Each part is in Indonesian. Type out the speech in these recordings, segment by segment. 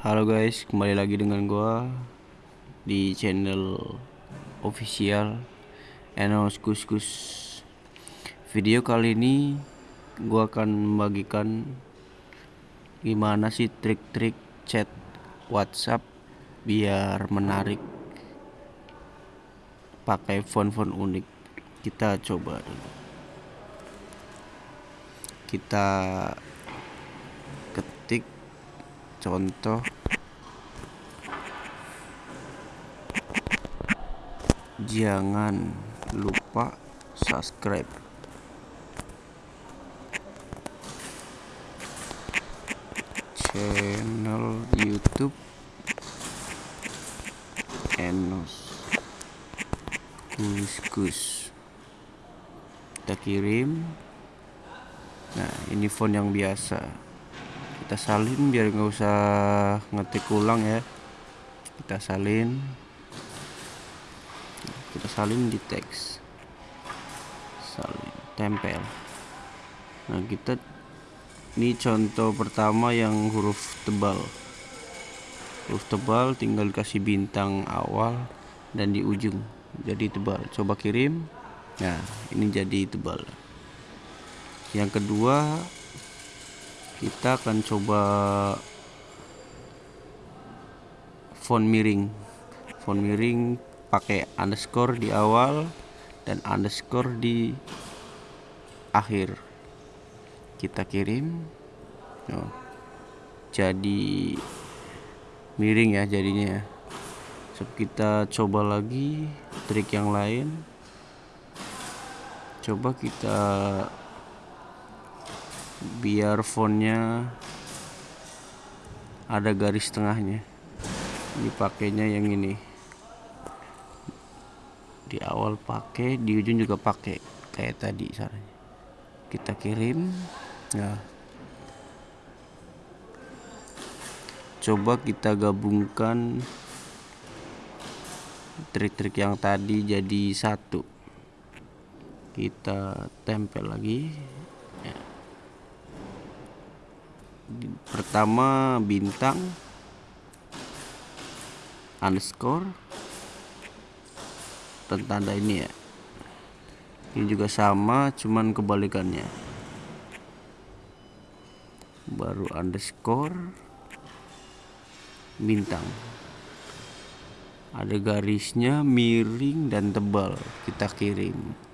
Halo guys, kembali lagi dengan gua di channel official Enos Kuskus. Video kali ini gua akan membagikan gimana sih trik-trik chat WhatsApp biar menarik pakai font-font unik. Kita coba dulu. Kita contoh. Jangan lupa subscribe. Channel YouTube Enos. Kuskus kita kirim. Nah ini font yang biasa kita salin biar nggak usah ngetik ulang ya. Kita salin. Kita salin di teks. Salin tempel. Nah kita ini contoh pertama yang huruf tebal. Huruf tebal tinggal kasih bintang awal dan di ujung jadi tebal. Coba kirim. Nah ini jadi tebal. Yang kedua kita akan coba font miring. Font miring pakai underscore di awal dan underscore di akhir. Kita kirim. Oh, jadi miring ya jadinya so, kita coba lagi trik yang lain. Coba kita biar fontnya ada garis tengahnya. Ini pakainya yang ini. Di awal pakai di ujung juga pakai. Kayak tadi caranya. Kita kirim. Ya coba kita gabungkan trik-trik yang tadi jadi satu. Kita tempel lagi pertama bintang. Underscore. Tanda ini ya. Ini juga sama cuman kebalikannya. Baru underscore. Bintang. Ada garisnya miring dan tebal. Kita kirim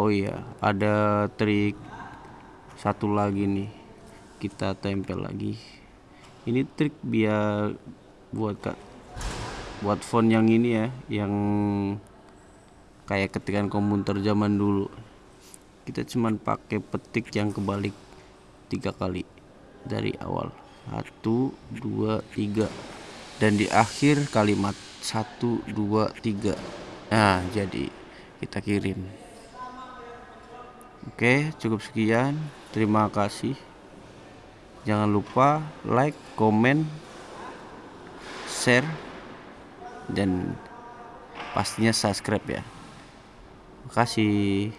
Oh iya, ada trik satu lagi nih. Kita tempel lagi. Ini trik biar buat kak buat font yang ini ya, yang kayak ketikan komputer zaman dulu. Kita cuman pakai petik yang kebalik tiga kali dari awal. Satu, dua, tiga. Dan di akhir kalimat satu, dua, tiga. Nah, jadi kita kirim. Oke, cukup sekian. Terima kasih. Jangan lupa like, komen, share, dan pastinya subscribe ya. Terima kasih.